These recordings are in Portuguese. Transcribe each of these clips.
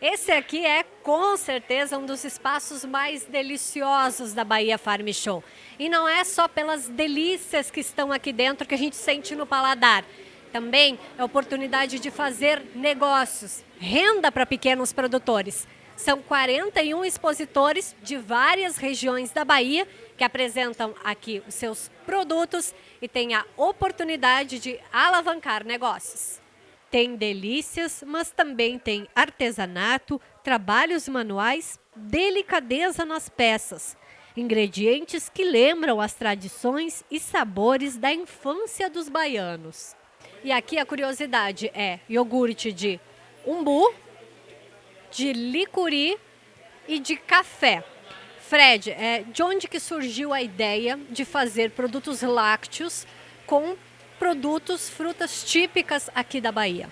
Esse aqui é com certeza um dos espaços mais deliciosos da Bahia Farm Show. E não é só pelas delícias que estão aqui dentro que a gente sente no paladar. Também é oportunidade de fazer negócios, renda para pequenos produtores. São 41 expositores de várias regiões da Bahia que apresentam aqui os seus produtos e têm a oportunidade de alavancar negócios. Tem delícias, mas também tem artesanato, trabalhos manuais, delicadeza nas peças, ingredientes que lembram as tradições e sabores da infância dos baianos. E aqui a curiosidade é iogurte de umbu, de licuri e de café. Fred, é, de onde que surgiu a ideia de fazer produtos lácteos com produtos, frutas típicas aqui da Bahia?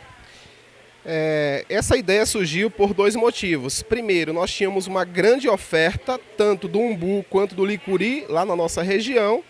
É, essa ideia surgiu por dois motivos. Primeiro, nós tínhamos uma grande oferta, tanto do umbu quanto do licuri, lá na nossa região.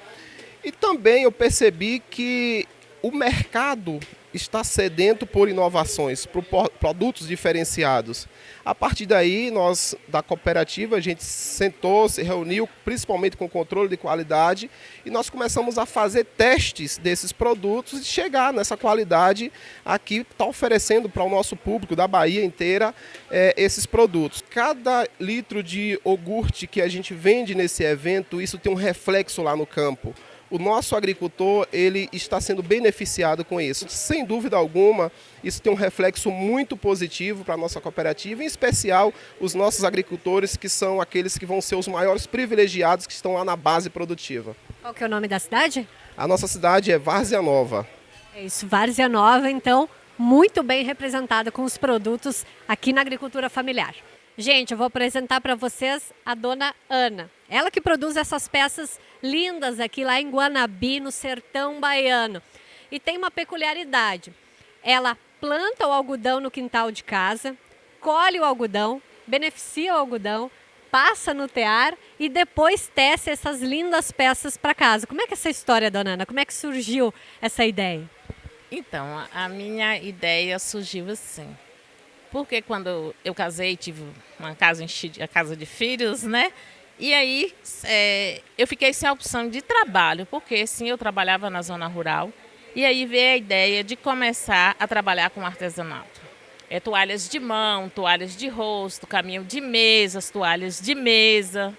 E também eu percebi que o mercado está sedento por inovações, por produtos diferenciados. A partir daí, nós da cooperativa, a gente sentou, se reuniu, principalmente com controle de qualidade, e nós começamos a fazer testes desses produtos e chegar nessa qualidade aqui, está oferecendo para o nosso público da Bahia inteira é, esses produtos. Cada litro de iogurte que a gente vende nesse evento, isso tem um reflexo lá no campo o nosso agricultor ele está sendo beneficiado com isso. Sem dúvida alguma, isso tem um reflexo muito positivo para a nossa cooperativa, em especial os nossos agricultores, que são aqueles que vão ser os maiores privilegiados que estão lá na base produtiva. Qual que é o nome da cidade? A nossa cidade é Várzea Nova. É isso, Várzea Nova, então, muito bem representada com os produtos aqui na agricultura familiar. Gente, eu vou apresentar para vocês a dona Ana. Ela que produz essas peças lindas aqui lá em Guanabi, no sertão baiano. E tem uma peculiaridade. Ela planta o algodão no quintal de casa, colhe o algodão, beneficia o algodão, passa no tear e depois tece essas lindas peças para casa. Como é que é essa história, dona Ana? Como é que surgiu essa ideia? Então, a minha ideia surgiu assim. Porque quando eu casei, tive uma casa, a casa de filhos, né? E aí é, eu fiquei sem a opção de trabalho, porque sim, eu trabalhava na zona rural. E aí veio a ideia de começar a trabalhar com artesanato. É toalhas de mão, toalhas de rosto, caminho de mesas, toalhas de mesa.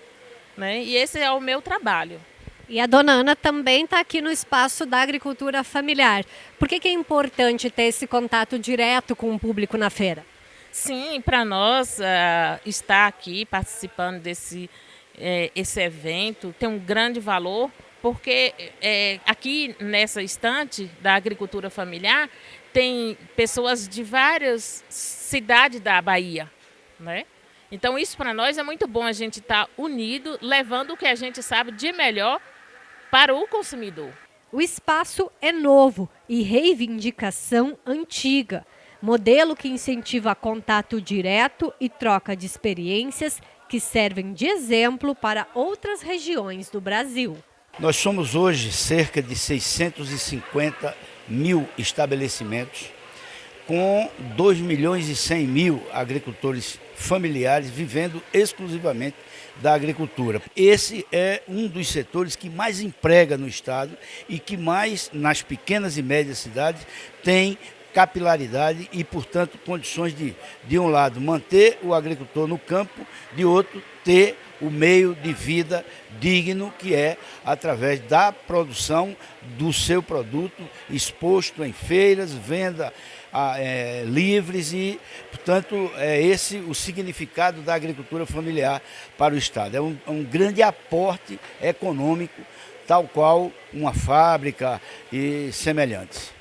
Né? E esse é o meu trabalho. E a dona Ana também está aqui no espaço da agricultura familiar. Por que, que é importante ter esse contato direto com o público na feira? Sim, para nós uh, estar aqui participando desse uh, esse evento tem um grande valor, porque uh, aqui nessa estante da agricultura familiar tem pessoas de várias cidades da Bahia, né? Então isso para nós é muito bom a gente estar tá unido, levando o que a gente sabe de melhor para o consumidor. O espaço é novo e reivindicação antiga modelo que incentiva contato direto e troca de experiências que servem de exemplo para outras regiões do Brasil. Nós somos hoje cerca de 650 mil estabelecimentos, com 2 milhões e 100 mil agricultores familiares vivendo exclusivamente da agricultura. Esse é um dos setores que mais emprega no Estado e que mais, nas pequenas e médias cidades, tem capilaridade e, portanto, condições de, de um lado, manter o agricultor no campo, de outro, ter o meio de vida digno, que é através da produção do seu produto exposto em feiras, venda é, livres e, portanto, é esse o significado da agricultura familiar para o Estado. É um, é um grande aporte econômico, tal qual uma fábrica e semelhantes.